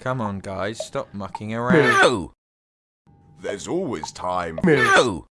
Come on, guys, stop mucking around. No! There's always time. No!